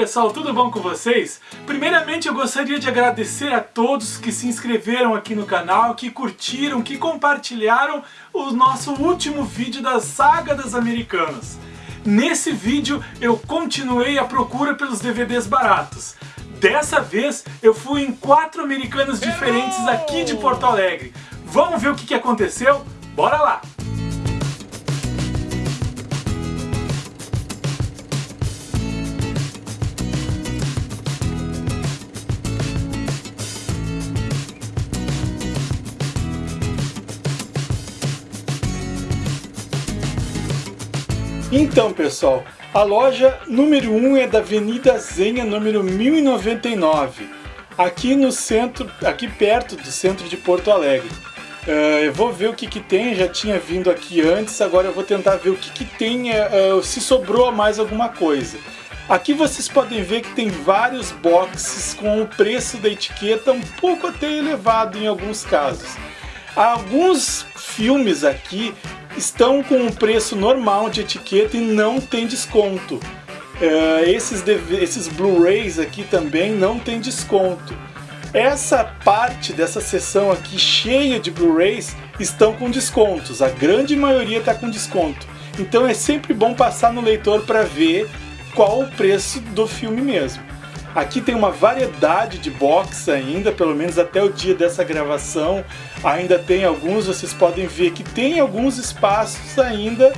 pessoal, tudo bom com vocês? Primeiramente eu gostaria de agradecer a todos que se inscreveram aqui no canal, que curtiram, que compartilharam o nosso último vídeo da Saga das Americanas. Nesse vídeo eu continuei a procura pelos DVDs baratos. Dessa vez eu fui em quatro americanas diferentes aqui de Porto Alegre. Vamos ver o que, aconteceu? Bora lá! Então pessoal, a loja número 1 é da Avenida Zenha, número 1099, aqui no centro, aqui perto do centro de Porto Alegre. Uh, eu vou ver o que, que tem, já tinha vindo aqui antes, agora eu vou tentar ver o que, que tem, uh, se sobrou mais alguma coisa. Aqui vocês podem ver que tem vários boxes com o preço da etiqueta um pouco até elevado em alguns casos. Alguns filmes aqui estão com o preço normal de etiqueta e não tem desconto. Uh, esses, esses Blu-rays aqui também não tem desconto. Essa parte dessa seção aqui cheia de Blu-rays estão com descontos, a grande maioria está com desconto. Então é sempre bom passar no leitor para ver qual o preço do filme mesmo. Aqui tem uma variedade de box ainda, pelo menos até o dia dessa gravação. Ainda tem alguns, vocês podem ver que tem alguns espaços ainda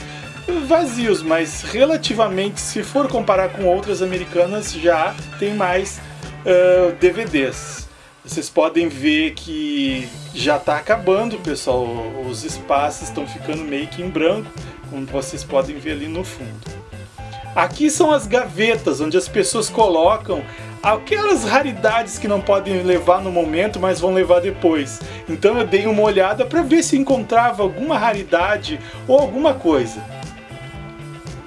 vazios, mas relativamente, se for comparar com outras americanas, já tem mais uh, DVDs. Vocês podem ver que já está acabando, pessoal. Os espaços estão ficando meio que em branco, como vocês podem ver ali no fundo. Aqui são as gavetas, onde as pessoas colocam aquelas raridades que não podem levar no momento, mas vão levar depois. Então eu dei uma olhada para ver se encontrava alguma raridade ou alguma coisa.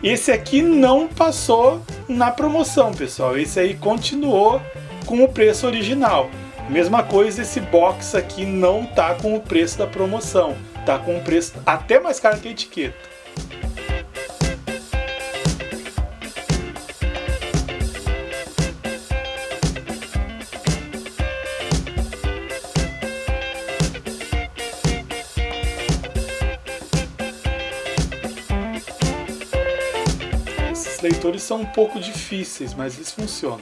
Esse aqui não passou na promoção, pessoal. Esse aí continuou com o preço original. Mesma coisa, esse box aqui não tá com o preço da promoção. Tá com o preço até mais caro que a etiqueta. Leitores são um pouco difíceis, mas eles funcionam.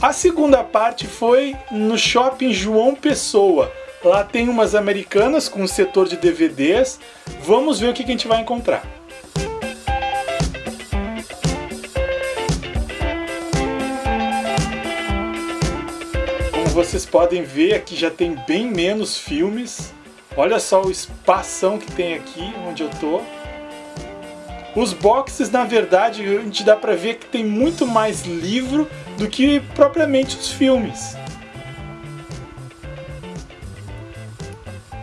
A segunda parte foi no Shopping João Pessoa. Lá tem umas americanas com o setor de DVDs. Vamos ver o que a gente vai encontrar. Como vocês podem ver, aqui já tem bem menos filmes. Olha só o espação que tem aqui onde eu tô. Os boxes, na verdade, a gente dá pra ver que tem muito mais livro do que propriamente os filmes.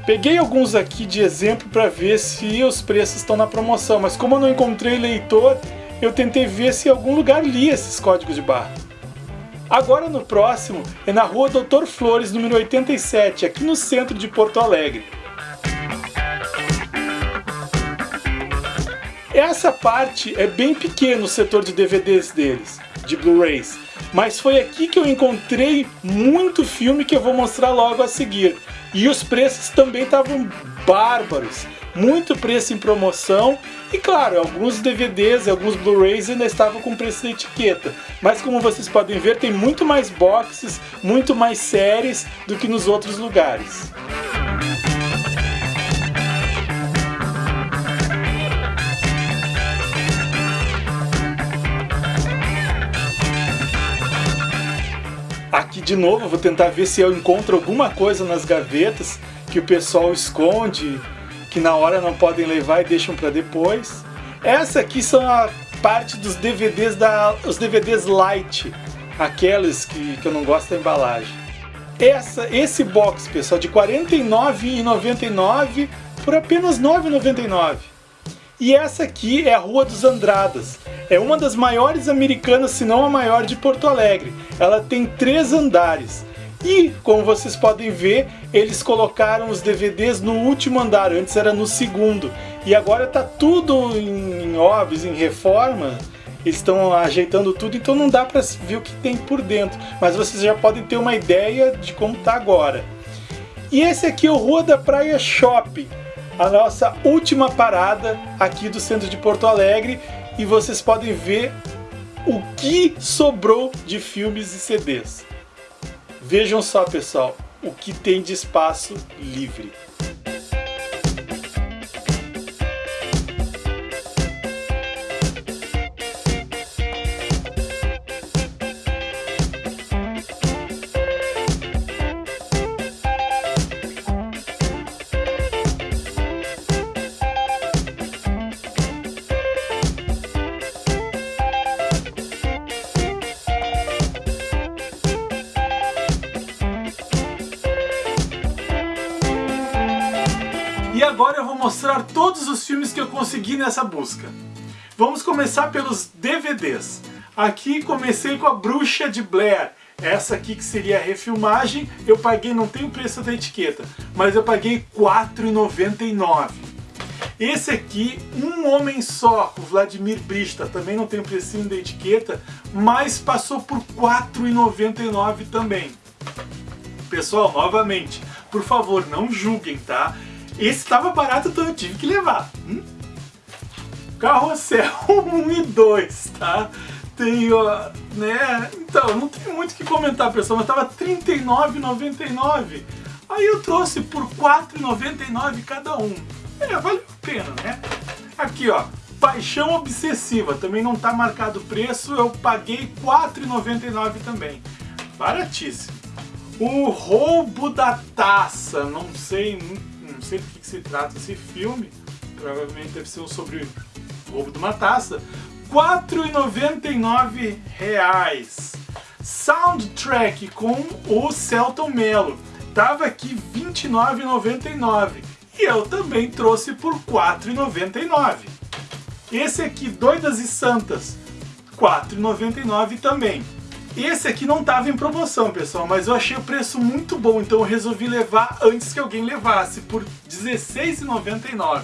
Peguei alguns aqui de exemplo para ver se os preços estão na promoção, mas como eu não encontrei leitor, eu tentei ver se em algum lugar li esses códigos de barra. Agora no próximo é na rua Doutor Flores, número 87, aqui no centro de Porto Alegre. Essa parte é bem pequena o setor de DVDs deles, de Blu-rays. Mas foi aqui que eu encontrei muito filme que eu vou mostrar logo a seguir. E os preços também estavam bárbaros. Muito preço em promoção. E claro, alguns DVDs e alguns Blu-rays ainda estavam com preço da etiqueta. Mas como vocês podem ver, tem muito mais boxes, muito mais séries do que nos outros lugares. De novo, vou tentar ver se eu encontro alguma coisa nas gavetas que o pessoal esconde, que na hora não podem levar e deixam para depois. Essa aqui são a parte dos DVDs da os DVDs light, aqueles que, que eu não gosto da embalagem. Essa, esse box, pessoal, de R$ 49,99 por apenas R$ 9,99. E essa aqui é a Rua dos Andradas. É uma das maiores americanas, se não a maior de Porto Alegre. Ela tem três andares. E, como vocês podem ver, eles colocaram os DVDs no último andar, antes era no segundo. E agora está tudo em, obras, em reforma, eles estão ajeitando tudo, então não dá para ver o que tem por dentro, mas vocês já podem ter uma ideia de como tá agora. E esse aqui é o Rua da Praia Shopping, a nossa última parada aqui do centro de Porto Alegre, e vocês podem ver o que sobrou de filmes e CDs. Vejam só, pessoal, o que tem de espaço livre. E agora eu vou mostrar todos os filmes que eu consegui nessa busca. Vamos começar pelos DVDs. Aqui comecei com a Bruxa de Blair. Essa aqui que seria a refilmagem, eu paguei, não tem o preço da etiqueta, mas eu paguei R$ 4,99. Esse aqui, Um Homem Só, o Vladimir Brista, também não tem o precinho da etiqueta, mas passou por R$ 4,99 também. Pessoal, novamente, por favor, não julguem, tá? Esse estava barato, então eu tive que levar. Hum? Carrossel 1 e 2, tá? Tem, ó, né? Então, não tem muito o que comentar, pessoal, mas tava R$39,99. Aí eu trouxe por R$4,99 cada um. É, valeu a pena, né? Aqui, ó, Paixão Obsessiva, também não tá marcado o preço, eu paguei R$4,99 também. Baratíssimo. O Roubo da Taça, não sei, não sei do que, se trata esse filme, provavelmente deve ser sobre o roubo de uma taça. R$ 4,99. Soundtrack com o Celton Mello. Tava aqui R$ 29,99. E eu também trouxe por R$ 4,99. Esse aqui, Doidas e Santas, R$ 4,99 também. Esse aqui não estava em promoção, pessoal, mas eu achei o preço muito bom, então eu resolvi levar antes que alguém levasse, por R$16,99.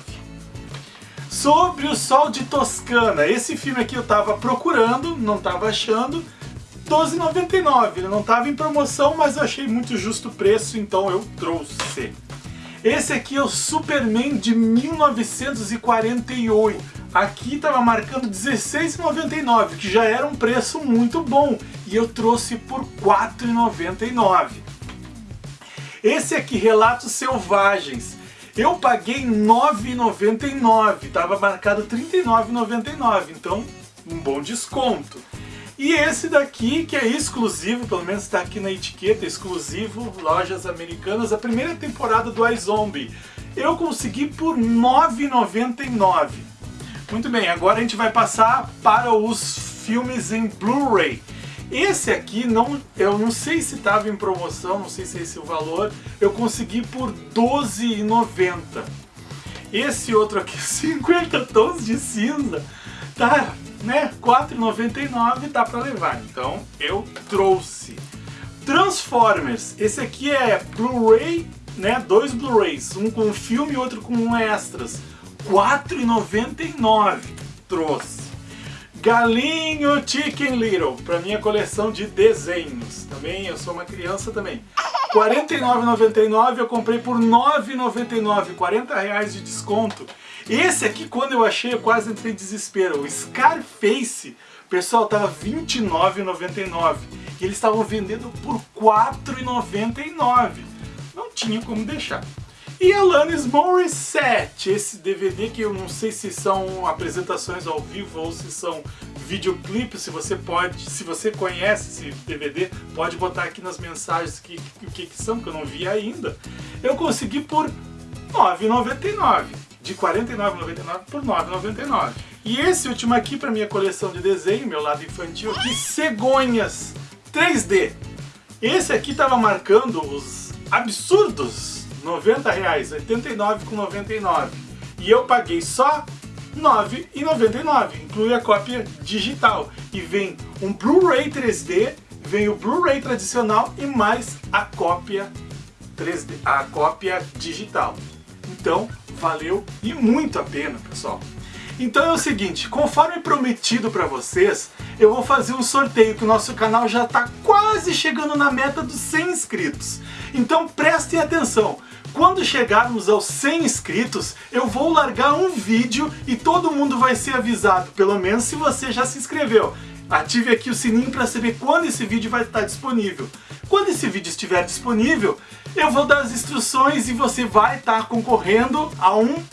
Sobre o Sol de Toscana, esse filme aqui eu estava procurando, não estava achando, R$12,99. Ele não estava em promoção, mas eu achei muito justo o preço, então eu trouxe. Esse aqui é o Superman de 1948. Aqui estava marcando R$16,99, que já era um preço muito bom, e eu trouxe por R$4,99. Esse aqui, Relatos Selvagens, eu paguei R$9,99, estava marcado R$39,99, então um bom desconto. E esse daqui, que é exclusivo, pelo menos está aqui na etiqueta, exclusivo, lojas americanas, a primeira temporada do iZombie. Eu consegui por R$ 9,99. Muito bem, agora a gente vai passar para os filmes em Blu-ray. Esse aqui, não, eu não sei se estava em promoção, não sei se é esse o valor, eu consegui por R$12,90. Esse outro aqui, 50 tons de cinza, tá, né, R$4,99 dá para levar, então eu trouxe. Transformers, esse aqui é Blu-ray, né, dois Blu-rays, um com filme e outro com extras. 4,99 trouxe. Galinho Chicken Little, para minha coleção de desenhos. Também, eu sou uma criança também. R$ 49,99 eu comprei por R$ 9,99, 40 reais de desconto. Esse aqui, quando eu achei, eu quase entrei em desespero. O Scarface, pessoal, tava R$ 29,99 e eles estavam vendendo por R$ 4,99. Não tinha como deixar. E Alanis Morissette, esse DVD que eu não sei se são apresentações ao vivo ou se são videoclipes, se você pode, se você conhece esse DVD, pode botar aqui nas mensagens o que, que, que são, que eu não vi ainda. Eu consegui por R$ 9,99, de R$ 49,99 por R$ 9,99. E esse último aqui para minha coleção de desenho, meu lado infantil aqui, Cegonhas 3D. Esse aqui estava marcando os absurdos 90 reais, 89,99 e eu paguei só 9,99, inclui a cópia digital e vem um Blu-ray 3D, vem o Blu-ray tradicional e mais a cópia 3D, a cópia digital. Então, valeu e muito a pena, pessoal. Então é o seguinte, conforme prometido para vocês, eu vou fazer um sorteio que o nosso canal já está quase chegando na meta dos 100 inscritos. Então prestem atenção, quando chegarmos aos 100 inscritos, eu vou largar um vídeo e todo mundo vai ser avisado, pelo menos se você já se inscreveu. Ative aqui o sininho para saber quando esse vídeo vai estar disponível. Quando esse vídeo estiver disponível, eu vou dar as instruções e você vai estar concorrendo a um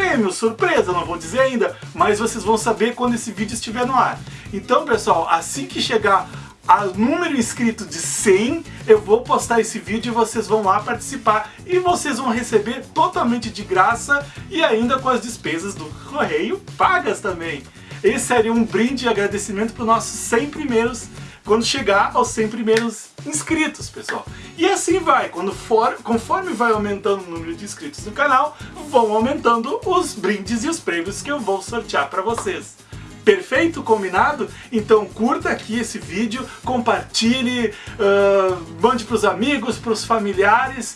prêmio, surpresa, não vou dizer ainda, mas vocês vão saber quando esse vídeo estiver no ar. Então, pessoal, assim que chegar a número inscrito de 100, eu vou postar esse vídeo e vocês vão lá participar e vocês vão receber totalmente de graça e ainda com as despesas do correio pagas também. Esse seria um brinde e agradecimento para os nossos 100 primeiros, quando chegar aos 100 primeiros inscritos, pessoal. E assim vai, quando for, conforme vai aumentando o número de inscritos no canal, vão aumentando os brindes e os prêmios que eu vou sortear para vocês. Perfeito? Combinado? Então curta aqui esse vídeo, compartilhe, uh, mande para os amigos, para os familiares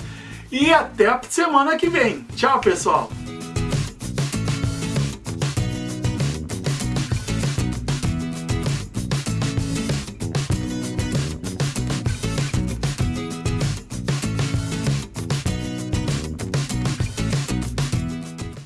e até a semana que vem. Tchau, pessoal!